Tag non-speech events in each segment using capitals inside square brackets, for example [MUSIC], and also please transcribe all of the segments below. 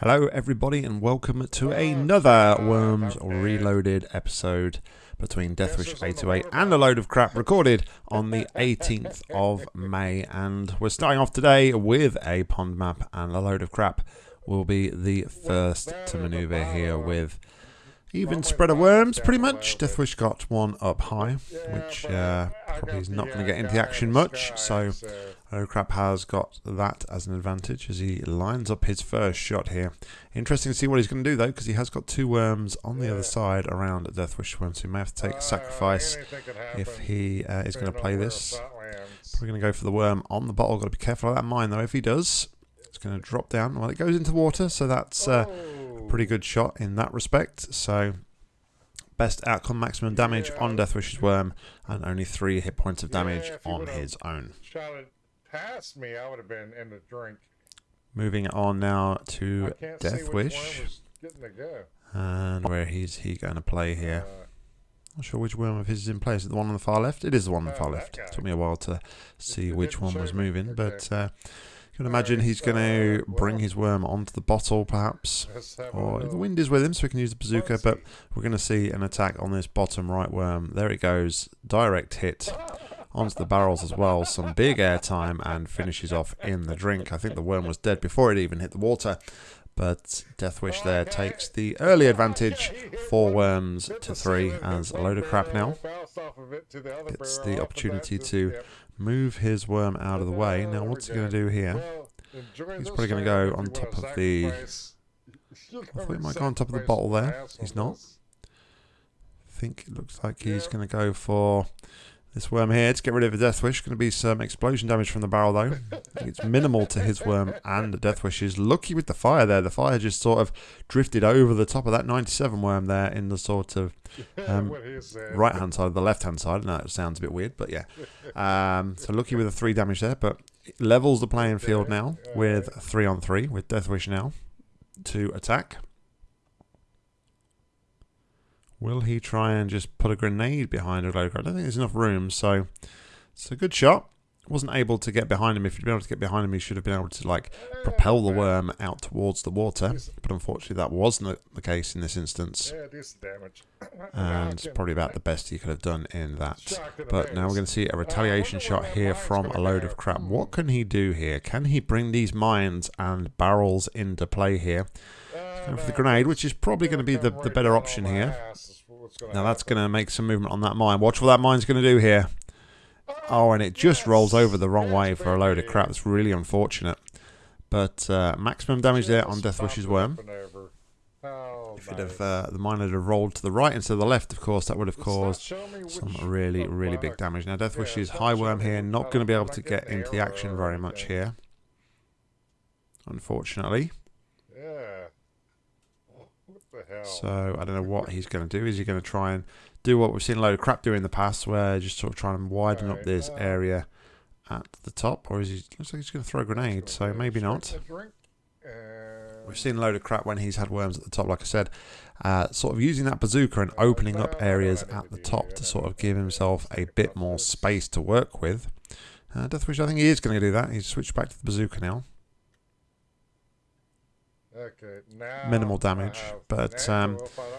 Hello, everybody, and welcome to another Worms Reloaded episode between Deathwish 828 and a load of crap recorded on the [LAUGHS] 18th of May. And we're starting off today with a pond map, and a load of crap will be the first to maneuver here with even spread of worms, pretty much. Deathwish got one up high, which uh, probably is not going to get into the action much. So Crap has got that as an advantage as he lines up his first shot here. Interesting to see what he's going to do though, because he has got two worms on the other side around Deathwish worms. So he may have to take a sacrifice if he uh, is going to play this. Probably going to go for the worm on the bottle. Got to be careful of that mine though. If he does, it's going to drop down. Well, it goes into water, so that's uh, a pretty good shot in that respect. So best outcome maximum damage on Deathwish's worm and only three hit points of damage on his own past me, I would have been in the drink. Moving on now to Deathwish. And where he's he going to play here? Uh, Not sure which worm of his is in place. Is it the one on the far left? It is the one on the far left. It took me a while to see which one was moving, but uh, can imagine he's going to bring his worm onto the bottle, perhaps. Or the wind is with him, so we can use the bazooka. But we're going to see an attack on this bottom right worm. There it goes. Direct hit onto the barrels as well. Some big air time and finishes off in the drink. I think the worm was dead before it even hit the water. But Deathwish there takes the early advantage. Four worms to three as a load of crap now. Gets the opportunity to move his worm out of the way. Now what's he going to do here? He's probably going to go on top of the... [LAUGHS] I thought he might go on top of the bottle there. He's not. I think it looks like he's going to go for this worm here, to get rid of a Deathwish, going to be some explosion damage from the barrel though. it's minimal to his worm and the Deathwish is lucky with the fire there. The fire just sort of drifted over the top of that 97 worm there in the sort of um, right hand side, of the left hand side. Now it sounds a bit weird, but yeah. Um, so lucky with the three damage there, but levels the playing field now with three on three with Death Wish now to attack. Will he try and just put a grenade behind a low I don't think there's enough room, so it's a good shot. Wasn't able to get behind him. If you'd been able to get behind him, he should have been able to like propel the worm out towards the water. But unfortunately, that wasn't the case in this instance. And it's probably about the best he could have done in that. But now we're going to see a retaliation shot here from a load of crap. What can he do here? Can he bring these mines and barrels into play here? Going for the grenade, which is probably going to be the, the better option here. Now that's going to make some movement on that mine. Watch what that mine's going to do here. Oh, and it just rolls over the wrong way for a load of crap. That's really unfortunate. But uh, maximum damage there on Deathwish's worm. If it have, uh, the mine had rolled to the right instead of the left, of course, that would have caused some really, really big damage. Now, Deathwish's high worm here, not going to be able to get into the action very much here. Unfortunately. So I don't know what he's going to do. Is he going to try and do what we've seen a load of crap do in the past, where just sort of trying to widen up this area at the top, or is he? Looks like he's going to throw a grenade. So maybe not. We've seen a load of crap when he's had worms at the top, like I said. Uh, sort of using that bazooka and opening up areas at the top to sort of give himself a bit more space to work with. Uh, Deathwish, I think he is going to do that. He's switched back to the bazooka now. Okay, minimal damage, but um,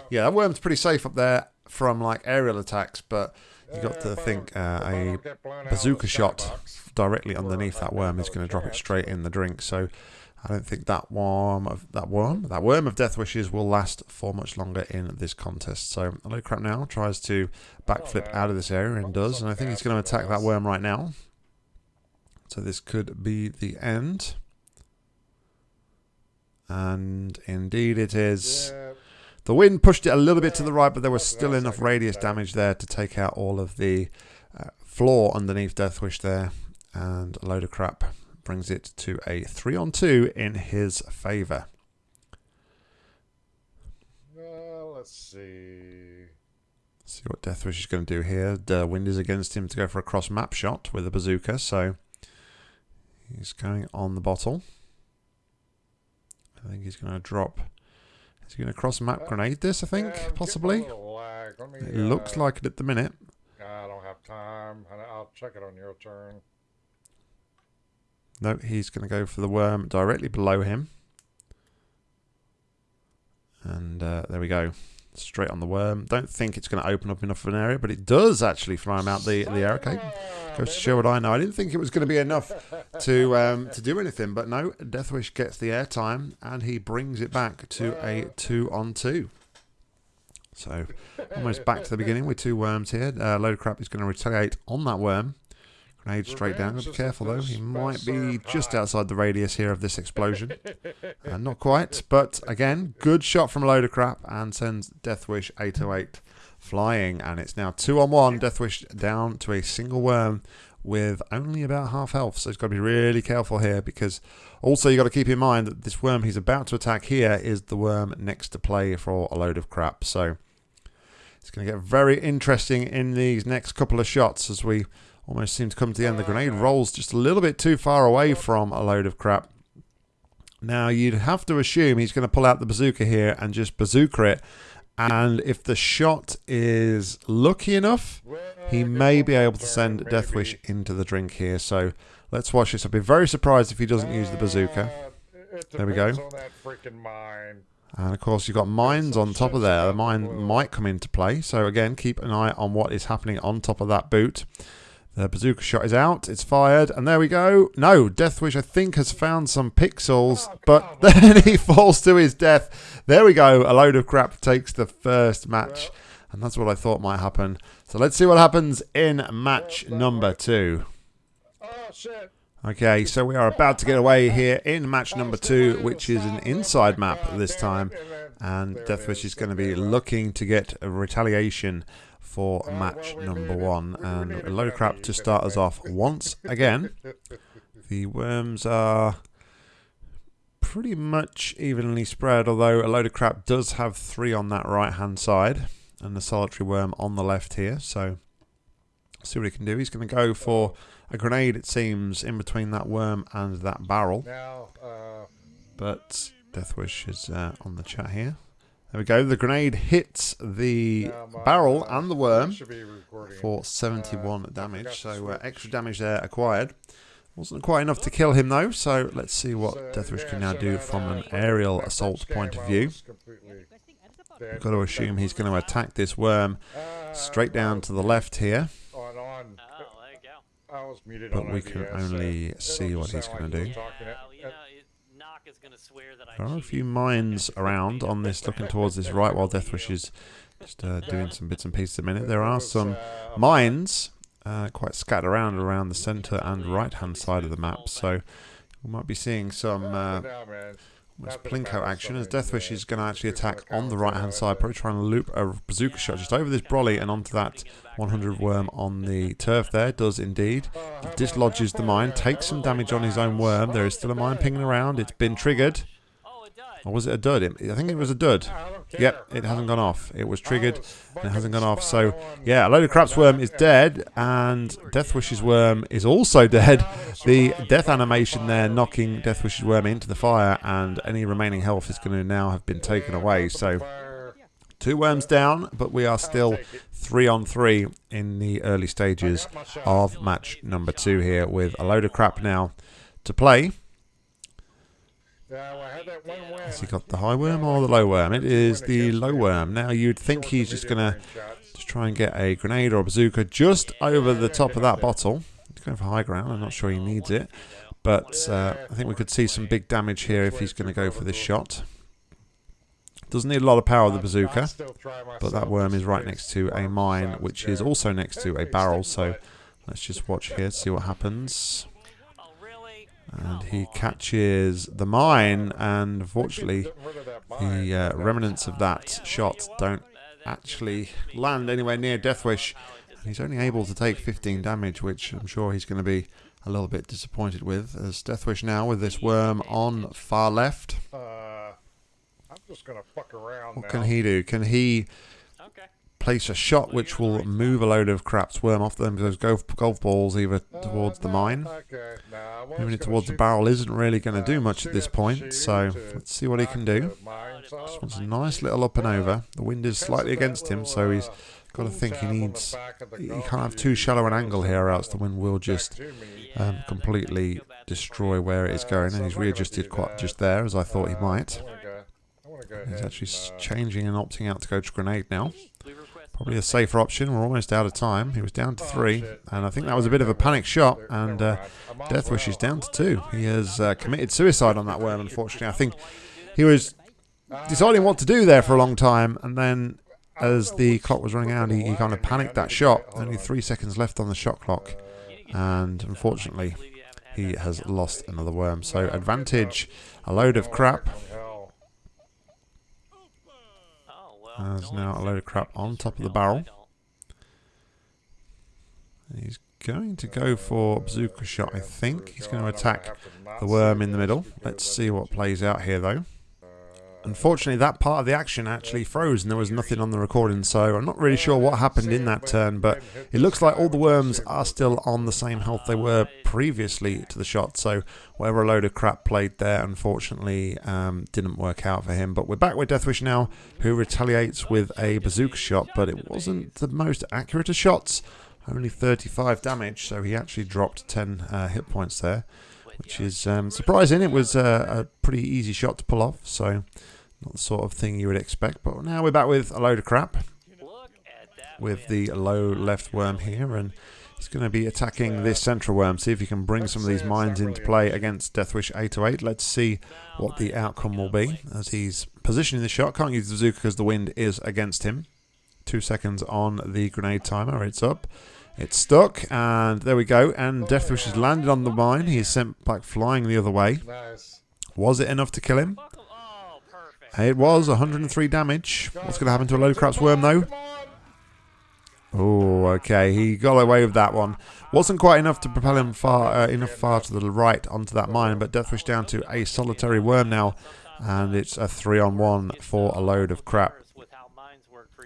yeah, that worm's pretty safe up there from like aerial attacks. But you got to think uh, a bazooka shot directly underneath that worm is going to drop it straight in the drink. So I don't think that worm of that worm that worm of Deathwish's will last for much longer in this contest. So Hello Crap now tries to backflip out of this area and does, and I think he's going to attack that worm right now. So this could be the end. And indeed it is. Yeah. The wind pushed it a little bit to the right, but there was still enough radius damage there to take out all of the uh, floor underneath Deathwish there. And a load of crap brings it to a 3 on 2 in his favour. Well, let's see. See what Deathwish is going to do here. The wind is against him to go for a cross map shot with a bazooka, so he's going on the bottle. I think he's going to drop. Is he going to cross map grenade this, I think, yeah, possibly? Me, it uh, looks like it at the minute. I don't have time. I'll check it on your turn. No, he's going to go for the worm directly below him. And uh, there we go. Straight on the worm. Don't think it's going to open up enough of an area, but it does actually fly him out the, the arrow cake. Goes to show what I know. I didn't think it was going to be enough to um, to do anything, but no, Deathwish gets the airtime and he brings it back to a two on two. So almost back to the beginning with two worms here. Uh, Load of Crap is going to retaliate on that worm. Grenade straight down. Be careful though. He might be just outside the radius here of this explosion. [LAUGHS] Uh, not quite, but again, good shot from Load of Crap and sends Deathwish 808 flying. And it's now two on one. Deathwish down to a single worm with only about half health. So he's got to be really careful here because also you've got to keep in mind that this worm he's about to attack here is the worm next to play for a load of crap. So it's going to get very interesting in these next couple of shots as we almost seem to come to the end. The grenade rolls just a little bit too far away from a load of crap. Now you'd have to assume he's going to pull out the bazooka here and just bazooka it. And if the shot is lucky enough, he may be able to send Deathwish into the drink here. So let's watch this. I'd be very surprised if he doesn't use the bazooka. There we go. And of course, you've got mines on top of there. The mine might come into play. So again, keep an eye on what is happening on top of that boot. The bazooka shot is out. It's fired. And there we go. No, Deathwish, I think, has found some pixels. But [LAUGHS] then he falls to his death. There we go. A load of crap takes the first match. And that's what I thought might happen. So let's see what happens in match number two. Oh, shit. Okay, so we are about to get away here in match number two, which is an inside map this time. And Deathwish is going to be looking to get a retaliation for match number one. And a load of crap to start us off once again. The worms are pretty much evenly spread, although a load of crap does have three on that right hand side. And the solitary worm on the left here, so see what he can do. He's going to go for a grenade, it seems, in between that worm and that barrel. Now, uh, but Deathwish is uh, on the chat here. There we go. The grenade hits the barrel uh, and the worm for 71 uh, damage. So uh, extra damage there acquired. Wasn't quite enough to kill him though, so let's see what so, Deathwish yeah, can now so do from an aerial assault point of view. We've got to assume he's going to attack this worm straight down to the left here but we can only see what he's going to do. There are a few mines around on this, looking towards this right, while Deathwish is just uh, doing some bits and pieces a minute. There are some mines uh, quite scattered around around the centre and right-hand side of the map, so we might be seeing some uh, Almost Plinko action as Deathwish is going to actually attack on the right hand side, probably trying to loop a bazooka shot just over this brolly and onto that 100 worm on the turf there. Does indeed. Dislodges the mine, takes some damage on his own worm. There is still a mine pinging around. It's been triggered. Or was it a dud? I think it was a dud. Yep, it hasn't gone off. It was triggered and it hasn't gone off. So, yeah, a load of crap's worm is dead and Death Deathwish's worm is also dead. The death animation there knocking Death Deathwish's worm into the fire and any remaining health is going to now have been taken away. So, two worms down, but we are still three on three in the early stages of match number two here with a load of crap now to play. Has he got the high worm or the low worm? It is the low worm. Now you'd think he's just going to just try and get a grenade or a bazooka just over the top of that bottle. He's going for high ground. I'm not sure he needs it. But uh, I think we could see some big damage here if he's going to go for this shot. Doesn't need a lot of power, the bazooka. But that worm is right next to a mine, which is also next to a barrel. So let's just watch here, see what happens. And he catches the mine, and unfortunately, the uh, remnants of that shot don't actually land anywhere near Deathwish. And he's only able to take 15 damage, which I'm sure he's going to be a little bit disappointed with. As Deathwish now with this worm on far left. Uh, I'm just going to fuck around What now. can he do? Can he place a shot which will move a load of crap's worm off them those golf, golf balls either towards the mine. Moving it towards the barrel isn't really going to do much at this point, so let's see what he can do. Just wants a nice little up and over. The wind is slightly against him, so he's got to think he needs... He can't have too shallow an angle here, or else the wind will just um, completely destroy where it is going, and he's readjusted quite just there, as I thought he might. He's actually changing and opting out to go to grenade now. Probably a safer option. We're almost out of time. He was down to three, and I think that was a bit of a panic shot. And uh, Deathwish is down to two. He has uh, committed suicide on that worm, unfortunately. I think he was deciding what to do there for a long time, and then as the clock was running out, he, he kind of panicked that shot. Only three seconds left on the shot clock, and unfortunately, he has lost another worm. So advantage, a load of crap. There's now a load of crap on top of the barrel. He's going to go for bazooka shot, I think. He's going to attack the worm in the middle. Let's see what plays out here, though. Unfortunately, that part of the action actually froze and there was nothing on the recording, so I'm not really sure what happened in that turn, but it looks like all the worms are still on the same health they were previously to the shot, so whatever a load of crap played there, unfortunately, um, didn't work out for him. But we're back with Deathwish now, who retaliates with a bazooka shot, but it wasn't the most accurate of shots. Only 35 damage, so he actually dropped 10 uh, hit points there which is um, surprising. It was uh, a pretty easy shot to pull off, so not the sort of thing you would expect. But now we're back with a load of crap. With the low left worm here. And he's going to be attacking this central worm. See if he can bring some of these mines into play against Deathwish 808. Let's see what the outcome will be. As he's positioning the shot. Can't use the bazooka because the wind is against him. Two seconds on the grenade timer. It's up. It's stuck, and there we go. And Deathwish has landed on the mine. He is sent back flying the other way. Was it enough to kill him? It was 103 damage. What's going to happen to a load of craps worm though? Oh, okay. He got away with that one. Wasn't quite enough to propel him far uh, enough far to the right onto that mine, but Deathwish down to a solitary worm now, and it's a three on one for a load of crap.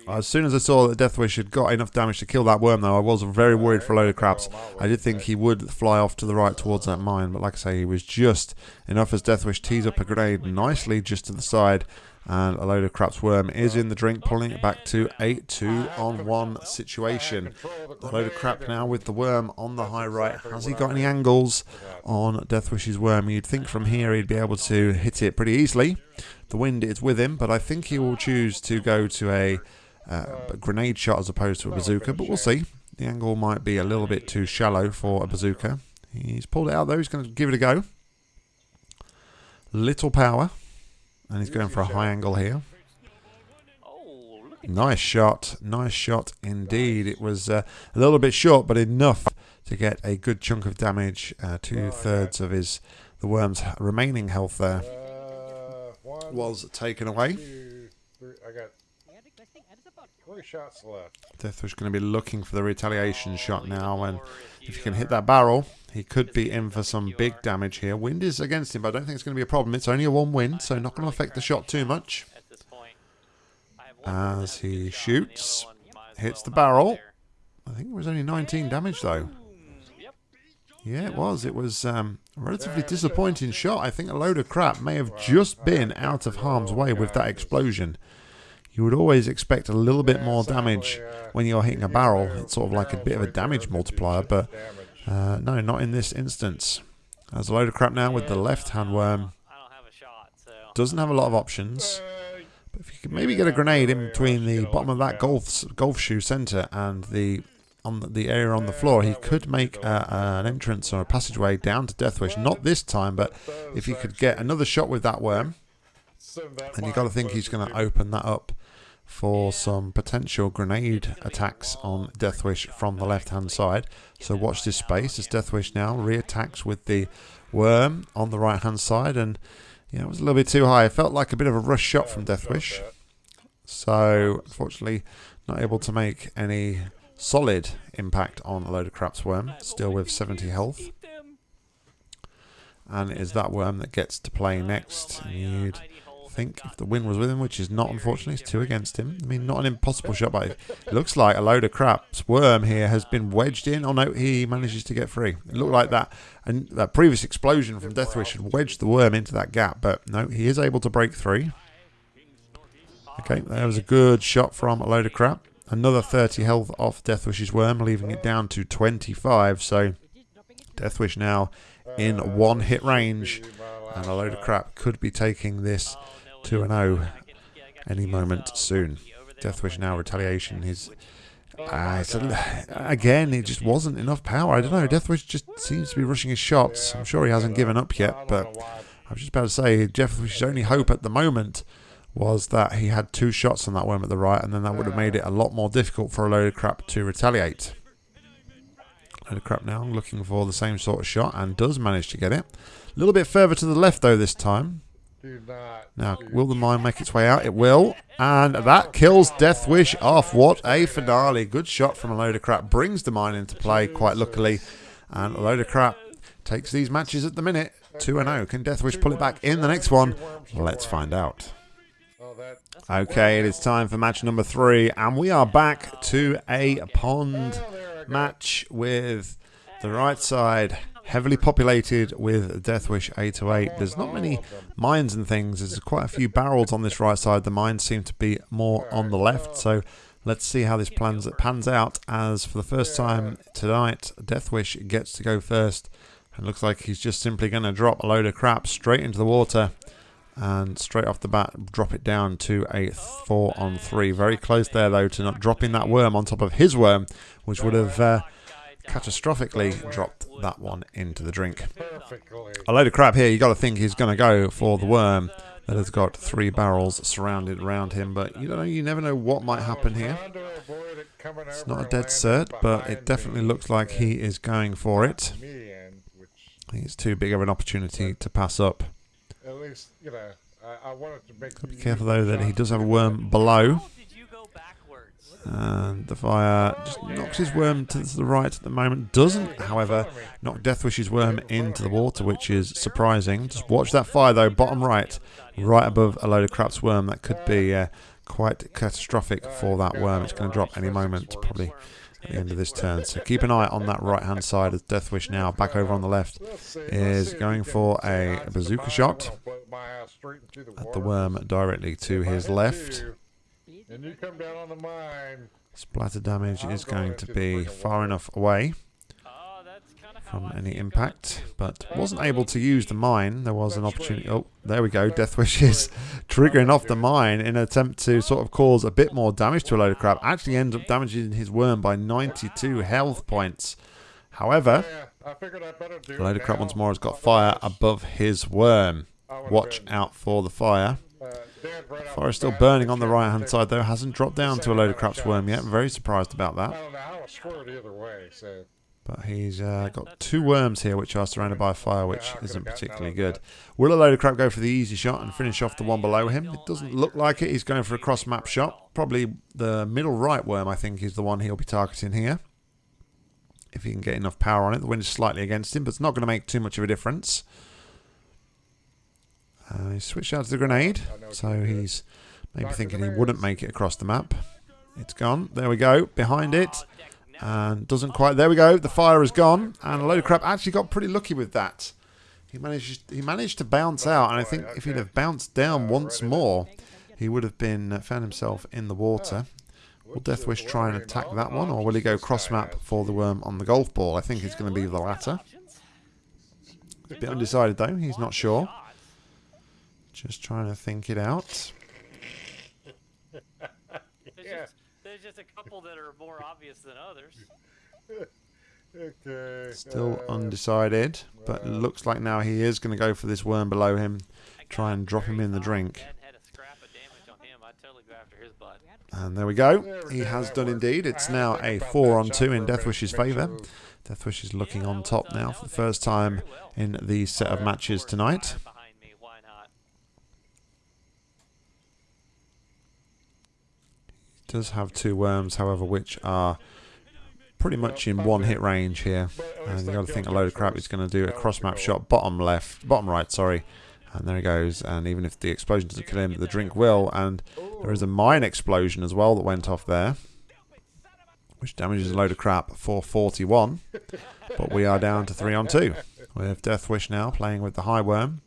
As soon as I saw that Deathwish had got enough damage to kill that worm, though, I was very worried for a load of craps. I did think he would fly off to the right towards that mine, but like I say, he was just enough as Deathwish tees up a grenade nicely just to the side. And a load of craps worm is in the drink, pulling it back to a 2 on 1 situation. A load of crap now with the worm on the high right. Has he got any angles on Deathwish's worm? You'd think from here he'd be able to hit it pretty easily. The wind is with him, but I think he will choose to go to a uh, a grenade shot as opposed to a bazooka, but we'll see. The angle might be a little bit too shallow for a bazooka. He's pulled it out though, he's going to give it a go. Little power, and he's going for a high angle here. Nice shot, nice shot indeed. It was uh, a little bit short, but enough to get a good chunk of damage. Uh, two thirds of his the worm's remaining health there was taken away. I got Three shots left. Deathwish going to be looking for the retaliation shot now, and if he can hit that barrel, he could be in for some big damage here. Wind is against him, but I don't think it's going to be a problem. It's only a one wind, so not going to affect the shot too much. As he shoots, hits the barrel. I think it was only 19 damage though. Yeah, it was. It was um, a relatively disappointing shot. I think a load of crap may have just been out of harm's way with that explosion you would always expect a little bit more damage when you're hitting a barrel. It's sort of like a bit of a damage multiplier, but uh, no, not in this instance. There's a load of crap now with the left-hand worm. Doesn't have a lot of options. But if you could maybe get a grenade in between the bottom of that golf golf shoe center and the on the area on the floor, he could make a, an entrance or a passageway down to Deathwish. Not this time, but if he could get another shot with that worm, then you've got to think he's going to open that up for some potential grenade attacks on Deathwish from the left-hand side. So watch this space as Deathwish now re-attacks with the worm on the right-hand side. And yeah, it was a little bit too high. It felt like a bit of a rush shot from Deathwish. So unfortunately, not able to make any solid impact on a load of craps worm. Still with 70 health. And it is that worm that gets to play next. You'd think, if the wind was with him, which is not, unfortunately. It's two against him. I mean, not an impossible shot, but it looks like a load of crap. Worm here has been wedged in. Oh, no, he manages to get free. It looked like that, and that previous explosion from Deathwish had wedged the worm into that gap, but no, he is able to break through. Okay, there was a good shot from a load of crap. Another 30 health off Deathwish's worm, leaving it down to 25. So Deathwish now in one hit range. And a load of crap could be taking this 2 0 any moment soon. Deathwish now retaliation. His uh, a, again, it just wasn't enough power. I don't know. Deathwish just seems to be rushing his shots. I'm sure he hasn't given up yet, but I was just about to say Deathwish's only hope at the moment was that he had two shots on that worm at the right, and then that would have made it a lot more difficult for a load of crap to retaliate. Load of crap now looking for the same sort of shot and does manage to get it. A little bit further to the left though this time. Now, will the mine make its way out? It will. And that kills Deathwish off. What a finale. Good shot from a load of crap. Brings the mine into play quite luckily. And a load of crap takes these matches at the minute. 2-0. Can Deathwish pull it back in the next one? Let's find out. Okay, it is time for match number three. And we are back to a pond match with the right side heavily populated with Deathwish 808. There's not many mines and things. There's quite a few barrels on this right side. The mines seem to be more on the left. So let's see how this plans pans out. As for the first time tonight, Deathwish gets to go first. And looks like he's just simply going to drop a load of crap straight into the water. And straight off the bat, drop it down to a 4 on 3. Very close there, though, to not dropping that worm on top of his worm, which would have... Uh, catastrophically dropped that one into the drink. A load of crap here. you got to think he's going to go for the worm that has got three barrels surrounded around him. But you don't know. You never know what might happen here. It's not a dead cert, but it definitely looks like he is going for it. I think it's too big of an opportunity to pass up. At least, you know, I, wanted to make. Be careful though that he does have a worm below. And the fire just knocks his worm to the right at the moment. Doesn't, however, knock Deathwish's worm into the water, which is surprising. Just watch that fire, though, bottom right, right above a load of crap's worm. That could be uh, quite catastrophic for that worm. It's going to drop any moment, probably at the end of this turn. So keep an eye on that right-hand side as Deathwish now, back over on the left, is going for a bazooka shot at the worm directly to his left and you come down on the mine. Splatter damage is going to be far enough away oh, from any impact, but wasn't able to use the mine. There was an opportunity. Oh, there we go. Deathwish is triggering off the mine in an attempt to sort of cause a bit more damage to a load of crap. Actually ends up damaging his worm by 92 health points. However, a load of crap once more has got fire above his worm. Watch out for the fire. Fire is still burning on the right hand side though. Hasn't dropped down to a load of craps worm yet. Very surprised about that. But he's uh, got two worms here which are surrounded by fire, which isn't particularly good. Will a load of crap go for the easy shot and finish off the one below him? It doesn't look like it. He's going for a cross map shot. Probably the middle right worm, I think, is the one he'll be targeting here. If he can get enough power on it. The wind is slightly against him, but it's not going to make too much of a difference. Uh, he switched out to the grenade, so he's maybe thinking he wouldn't make it across the map. It's gone. There we go. Behind it. And doesn't quite... There we go. The fire is gone. And a load of crap actually got pretty lucky with that. He managed, he managed to bounce out. And I think if he'd have bounced down once more, he would have been uh, found himself in the water. Will Deathwish try and attack that one? Or will he go cross map for the worm on the golf ball? I think it's going to be the latter. A bit undecided though. He's not sure. Just trying to think it out. [LAUGHS] there's, yeah. just, there's just a couple that are more obvious than others. okay. Still uh, undecided, but looks like now he is going to go for this worm below him, try and drop him in the drink. And there we go. He has done indeed. It's now a 4 on 2 in Deathwish's favour. Deathwish is looking on top now for the first time in the set of matches tonight. Does have two worms, however, which are pretty much in one hit range here. And you got to think a load of crap is going to do a cross map shot, bottom left, bottom right, sorry. And there he goes. And even if the explosion doesn't kill him, the drink will. And there is a mine explosion as well that went off there, which damages a load of crap for 41. But we are down to 3 on 2. With Deathwish now playing with the high worm.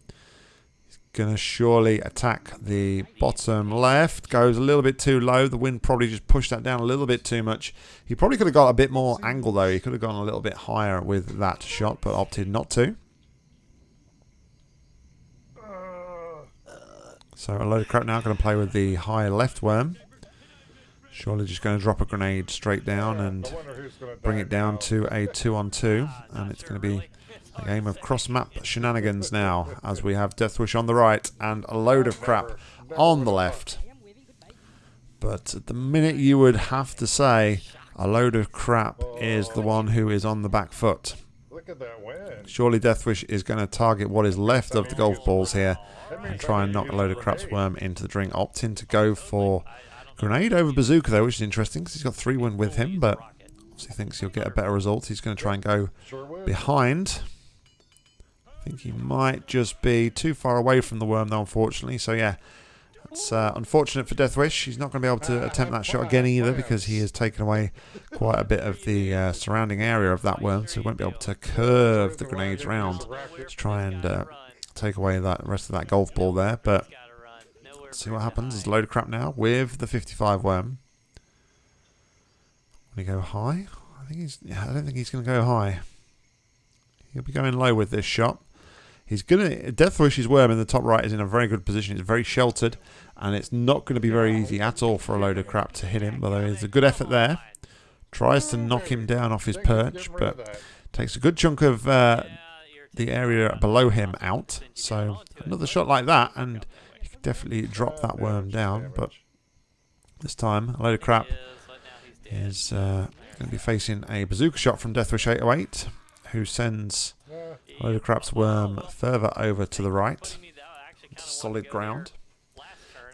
Gonna surely attack the bottom left. Goes a little bit too low. The wind probably just pushed that down a little bit too much. He probably could have got a bit more angle though. He could have gone a little bit higher with that shot, but opted not to. So a load of crap now going to play with the high left worm. Surely just going to drop a grenade straight down and bring it down to a two on two. And it's going to be a game of cross map shenanigans now as we have Deathwish on the right and a load of crap on the left. But at the minute you would have to say a load of crap is the one who is on the back foot. Surely Deathwish is going to target what is left of the golf balls here and try and knock a load of crap's worm into the drink. Opting to go for Grenade over Bazooka, though, which is interesting because he's got 3 win with him, but he thinks he'll get a better result. He's going to try and go behind. I think he might just be too far away from the worm, though, unfortunately. So, yeah, it's uh, unfortunate for Deathwish. He's not going to be able to attempt that shot again either because he has taken away quite a bit of the uh, surrounding area of that worm, so he won't be able to curve the grenades round to try and uh, take away that rest of that golf ball there. But see what happens. There's a load of crap now with the 55 worm. Will he go high? I think he's. I don't think he's going to go high. He'll be going low with this shot. He's gonna Deathwish's worm in the top right is in a very good position. It's very sheltered, and it's not going to be very easy at all for a load of crap to hit him. But there is a good effort there. Tries to knock him down off his perch, but takes a good chunk of uh, the area below him out. So another shot like that, and definitely drop that worm down, but this time a load of crap is uh, going to be facing a bazooka shot from Deathwish 808, who sends a crap's worm further over to the right. solid ground.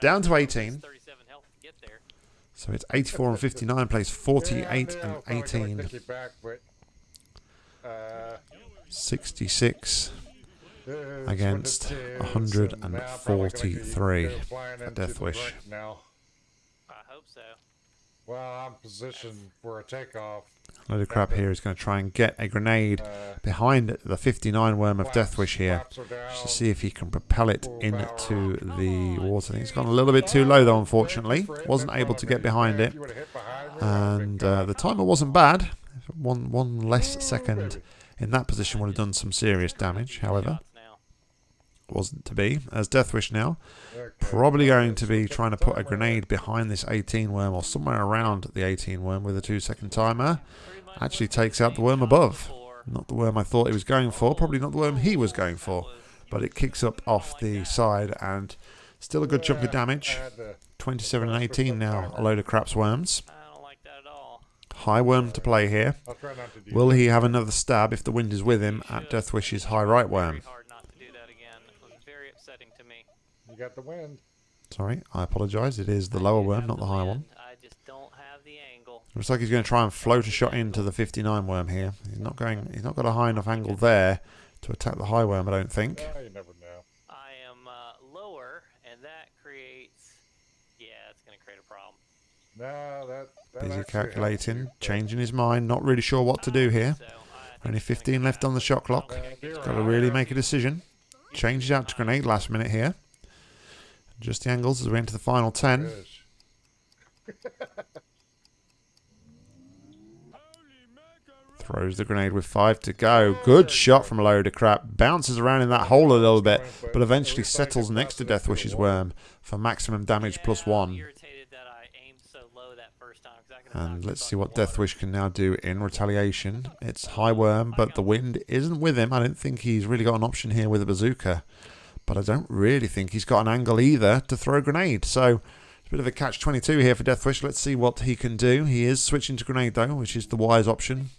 Down to 18. So it's 84 and 59, plays 48 and 18. 66 against 143 for Deathwish. I hope so. Well, I'm positioned for a takeoff. A Load of crap here is going to try and get a grenade behind the 59 worm of Deathwish here, just to see if he can propel it into the water. I think it's gone a little bit too low though, unfortunately. Wasn't able to get behind it, and uh, the timer wasn't bad. One one less second in that position would have done some serious damage. However, wasn't to be, as Deathwish now. Probably going to be trying to put a grenade behind this 18 worm or somewhere around the 18 worm with a two second timer. Actually takes out the worm above. Not the worm I thought he was going for, probably not the worm he was going for. But it kicks up off the side and still a good chunk of damage. 27 and 18 now, a load of craps worms. High worm to play here. Will he have another stab if the wind is with him at Deathwish's high right worm? Got the wind. Sorry, I apologise. It is the lower worm, not the high one. I just don't have the angle. Looks like he's going to try and float a shot into the 59 worm here. He's not going. He's not got a high enough angle there to attack the high worm. I don't think. Yeah, you never know. I am uh, lower, and that creates. Yeah, it's going to create a problem. No, that. that Busy calculating, changing his mind, not really sure what to do here. Only 15 left on the shot clock. He's got to really make a decision. Changes out to grenade last minute here. Just the angles as we enter the final 10. [LAUGHS] Throws the grenade with five to go. Good shot from a load of crap. Bounces around in that hole a little bit, but eventually settles next to Deathwish's worm for maximum damage plus one. And let's see what Deathwish can now do in retaliation. It's high worm, but the wind isn't with him. I don't think he's really got an option here with a bazooka. But I don't really think he's got an angle either to throw a grenade. So it's a bit of a catch-22 here for Deathwish. Let's see what he can do. He is switching to grenade though, which is the wise option.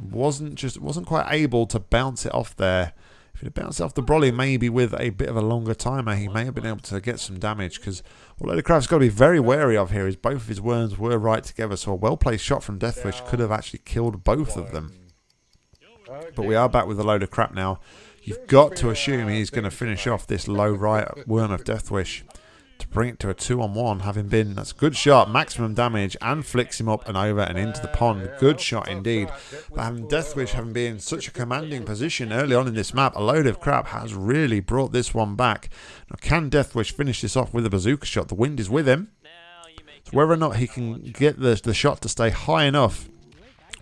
Wasn't just wasn't quite able to bounce it off there. If he'd bounced off the brolly, maybe with a bit of a longer timer, he may have been able to get some damage. Because what Crap's got to be very wary of here is both of his worms were right together. So a well-placed shot from Deathwish could have actually killed both of them. But we are back with a load of crap now. You've got to assume he's going to finish off this low right Worm of Deathwish to bring it to a two-on-one, having been, that's a good shot, maximum damage, and flicks him up and over and into the pond. Good shot indeed. But having Deathwish having been in such a commanding position early on in this map, a load of crap has really brought this one back. Now, can Deathwish finish this off with a bazooka shot? The wind is with him. So whether or not he can get the, the shot to stay high enough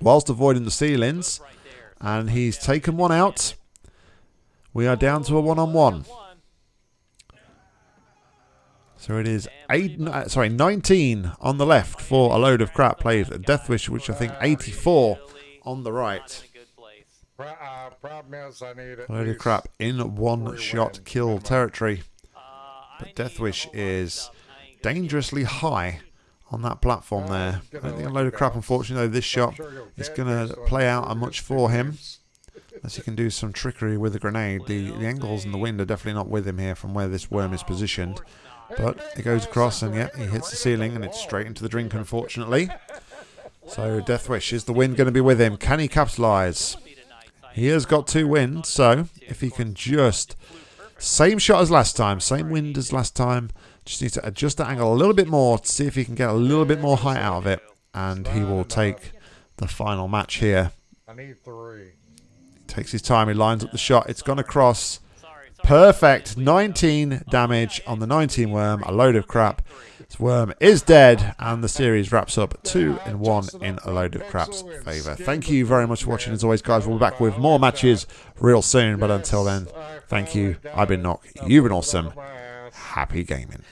whilst avoiding the ceilings, and he's taken one out. We are down to a one-on-one. So it is eight, uh, sorry, 19 on the left for a load of crap played at Deathwish, which I think 84 on the right. Load of crap in one shot kill territory. But Deathwish is dangerously high on that platform there. I think a load of crap, unfortunately, though, this shot is going to play out a much for him. Unless he can do some trickery with the grenade. The, the angles and the wind are definitely not with him here from where this worm is positioned. But it goes across and yeah, he hits the ceiling and it's straight into the drink, unfortunately. So Deathwish, is the wind going to be with him? Can he capitalise? He has got two wins, so if he can just... Same shot as last time, same wind as last time. Just needs to adjust the angle a little bit more to see if he can get a little bit more height out of it. And he will take the final match here. I need three. Takes his time, he lines up the shot. It's gone across. Perfect. 19 damage on the 19 worm. A load of crap. This worm is dead, and the series wraps up 2 in 1 in a load of crap's favour. Thank you very much for watching. As always, guys, we'll be back with more matches real soon. But until then, thank you. I've been Nock. You've been awesome. Happy gaming.